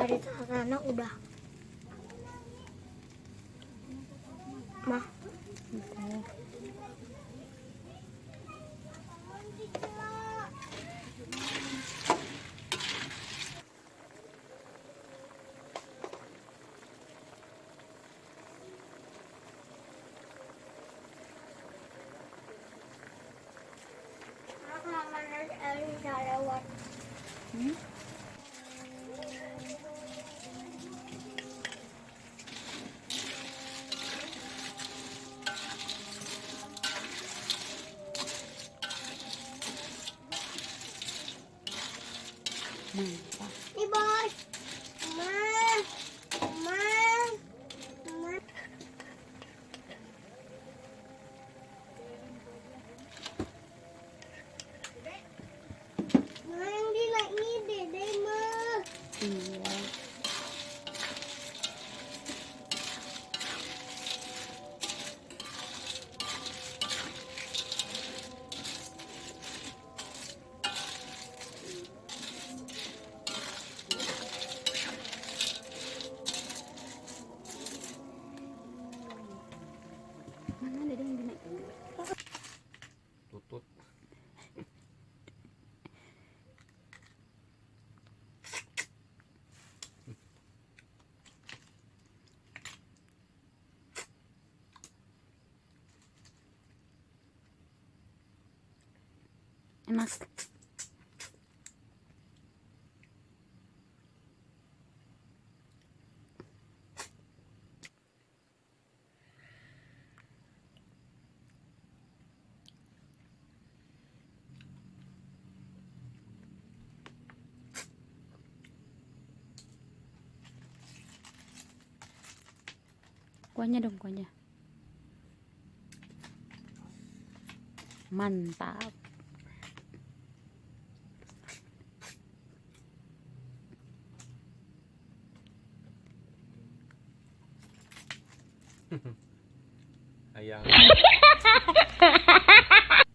ada tanah udah. Mah Mãe, tá. Enak. Kuahnya dong kuahnya. Mantap. Ayan.